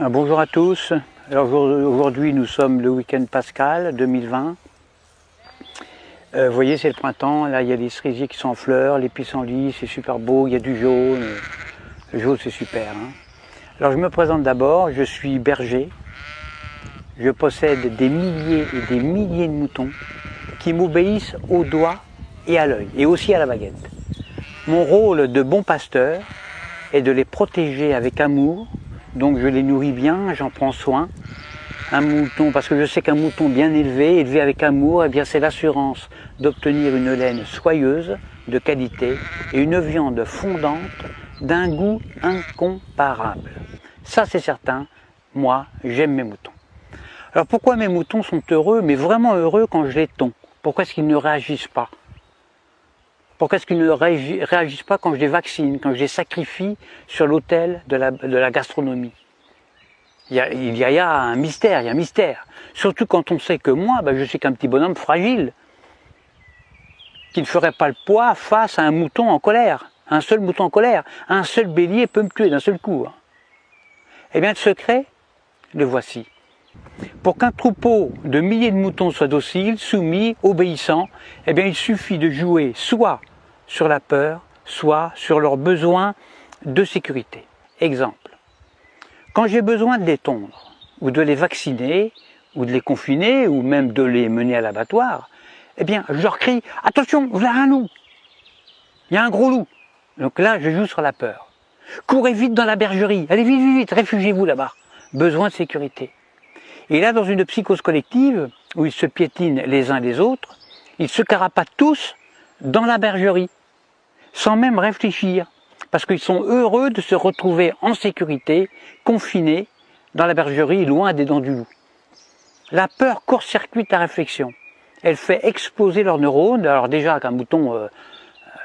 Ah, bonjour à tous. Aujourd'hui nous sommes le week-end pascal 2020. Euh, vous voyez c'est le printemps, là il y a des cerisiers qui sont en fleurs, les pissenlits c'est super beau, il y a du jaune. Le jaune c'est super. Hein. Alors je me présente d'abord, je suis berger. Je possède des milliers et des milliers de moutons qui m'obéissent au doigt et à l'œil et aussi à la baguette. Mon rôle de bon pasteur est de les protéger avec amour donc je les nourris bien, j'en prends soin. Un mouton, parce que je sais qu'un mouton bien élevé, élevé avec amour, eh bien c'est l'assurance d'obtenir une laine soyeuse, de qualité, et une viande fondante d'un goût incomparable. Ça c'est certain, moi j'aime mes moutons. Alors pourquoi mes moutons sont heureux, mais vraiment heureux quand je les tonds? Pourquoi est-ce qu'ils ne réagissent pas? Pourquoi est-ce qu'ils ne réagissent pas quand je les vaccine, quand je les sacrifie sur l'autel de la, gastronomie? Il y, a, un mystère, il y a un mystère. Surtout quand on sait que moi, ben, je suis qu'un petit bonhomme fragile, qui ne ferait pas le poids face à un mouton en colère. Un seul mouton en colère, un seul bélier peut me tuer d'un seul coup. Hein. Eh bien, le secret, le voici. Pour qu'un troupeau de milliers de moutons soit docile, soumis, obéissant, eh il suffit de jouer soit sur la peur, soit sur leurs besoins de sécurité. Exemple, quand j'ai besoin de les tondre, ou de les vacciner, ou de les confiner, ou même de les mener à l'abattoir, eh bien, je leur crie « Attention, voilà un loup Il y a un gros loup !» Donc là, je joue sur la peur. Courez vite dans la bergerie, allez vite, vite, vite, réfugiez-vous là-bas. Besoin de sécurité. Et là, dans une psychose collective, où ils se piétinent les uns les autres, ils se carapatent tous dans la bergerie sans même réfléchir, parce qu'ils sont heureux de se retrouver en sécurité, confinés dans la bergerie, loin des dents du loup. La peur court-circuite la réflexion. Elle fait exploser leurs neurones. Alors déjà qu'un mouton, euh,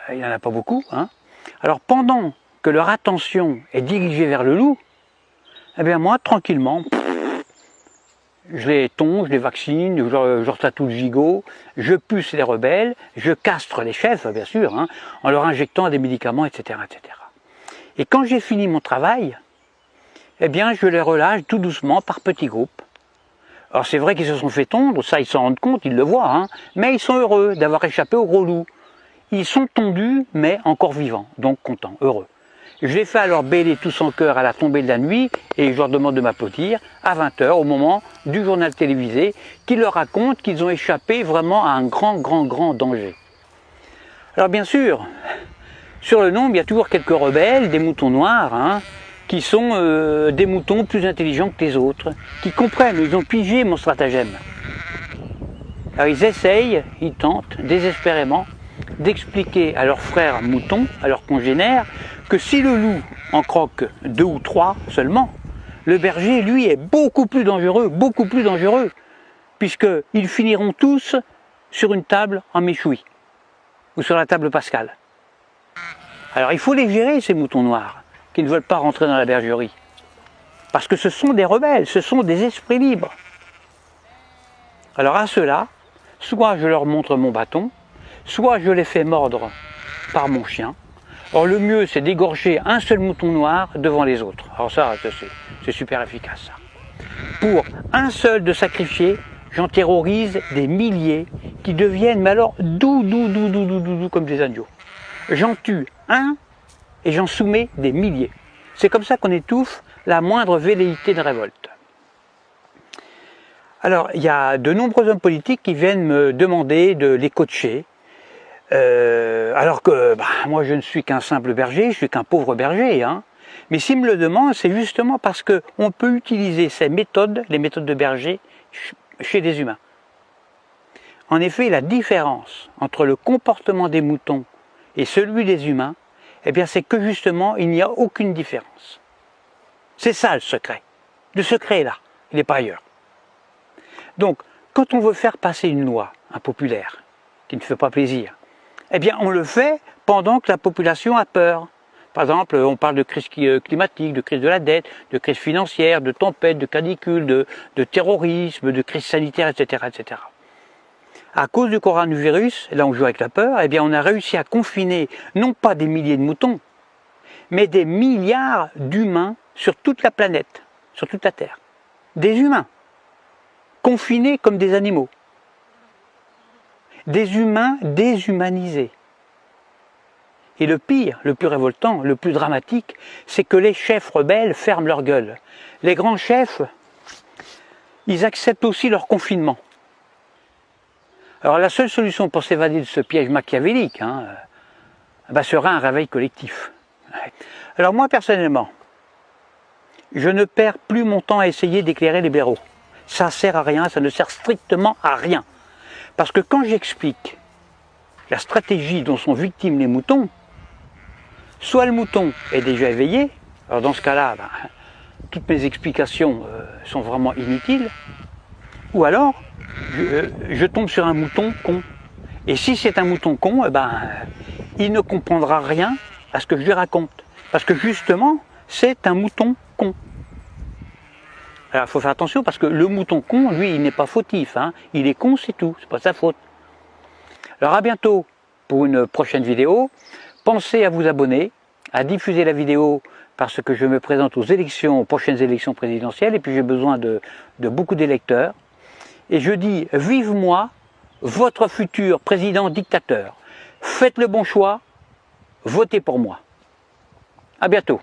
il n'y en a pas beaucoup. Hein. Alors pendant que leur attention est dirigée vers le loup, eh bien moi, tranquillement, je les tonds, je les vaccine, je, leur tatoue le gigot, je puce les rebelles, je castre les chefs, bien sûr, hein, en leur injectant des médicaments, etc. etc. Et quand j'ai fini mon travail, eh bien, je les relâche tout doucement par petits groupes. Alors c'est vrai qu'ils se sont fait tondre, ça ils s'en rendent compte, ils le voient, hein, mais ils sont heureux d'avoir échappé au gros loup. Ils sont tondus, mais encore vivants, donc contents, heureux. Je les fais alors bêler tous en cœur à la tombée de la nuit et je leur demande de m'applaudir à 20h au moment du journal télévisé qui leur raconte qu'ils ont échappé vraiment à un grand, grand, grand danger. Alors bien sûr, sur le nombre, il y a toujours quelques rebelles, des moutons noirs, hein, qui sont euh, des moutons plus intelligents que les autres, qui comprennent, ils ont pigé mon stratagème. Alors ils essayent, ils tentent désespérément d'expliquer à leurs frères moutons, à leurs congénères, que si le loup en croque deux ou trois seulement, le berger, lui, est beaucoup plus dangereux, beaucoup plus dangereux, puisqu'ils finiront tous sur une table en méchoui, ou sur la table pascale. Alors il faut les gérer, ces moutons noirs, qui ne veulent pas rentrer dans la bergerie. Parce que ce sont des rebelles, ce sont des esprits libres. Alors à ceux-là, soit je leur montre mon bâton, soit je les fais mordre par mon chien. Or le mieux c'est d'égorger un seul mouton noir devant les autres. Alors ça, c'est super efficace. Pour un seul de sacrifier, j'en terrorise des milliers qui deviennent, mais alors, doux, doux, doux, doux, doux, doux, doux comme des agneaux. J'en tue un et j'en soumets des milliers. C'est comme ça qu'on étouffe la moindre velléité de révolte. Alors, il y a de nombreux hommes politiques qui viennent me demander de les coacher, euh, alors que bah, moi je ne suis qu'un simple berger, je suis qu'un pauvre berger. Hein. Mais s'ils me le demandent, c'est justement parce qu'on peut utiliser ces méthodes, les méthodes de berger, chez des humains. En effet, la différence entre le comportement des moutons et celui des humains, eh bien c'est que justement, il n'y a aucune différence. C'est ça le secret. Le secret est là, il n'est pas ailleurs. Donc, quand on veut faire passer une loi impopulaire, qui ne fait pas plaisir, eh bien on le fait pendant que la population a peur. Par exemple, on parle de crise euh, climatique, de crise de la dette, de crise financière, de tempête, de canicule, de, terrorisme, de crise sanitaire, etc., etc. À cause du coronavirus, là on joue avec la peur, eh bien on a réussi à confiner non pas des milliers de moutons, mais des milliards d'humains sur toute la planète, sur toute la Terre. Des humains, confinés comme des animaux. Des humains déshumanisés. Et le pire, le plus révoltant, le plus dramatique, c'est que les chefs rebelles ferment leur gueule. Les grands chefs, ils acceptent aussi leur confinement. Alors la seule solution pour s'évader de ce piège machiavélique hein, euh, bah, sera un réveil collectif. Alors moi personnellement, je ne perds plus mon temps à essayer d'éclairer les blaireaux. Ça sert à rien, ça ne sert strictement à rien. Parce que quand j'explique la stratégie dont sont victimes les moutons, soit le mouton est déjà éveillé, alors dans ce cas-là, ben, toutes mes explications euh, sont vraiment inutiles, ou alors euh, je, tombe sur un mouton con. Et si c'est un mouton con, eh ben, il ne comprendra rien à ce que je lui raconte. Parce que justement, c'est un mouton con. Alors il faut faire attention parce que le mouton con, lui, il n'est pas fautif. Hein. Il est con, c'est tout, c'est pas sa faute. Alors à bientôt pour une prochaine vidéo. Pensez à vous abonner, à diffuser la vidéo parce que je me présente aux élections, aux prochaines élections présidentielles, et puis j'ai besoin de, de beaucoup d'électeurs. Et je dis, vive moi, votre futur président dictateur. Faites le bon choix, votez pour moi. À bientôt.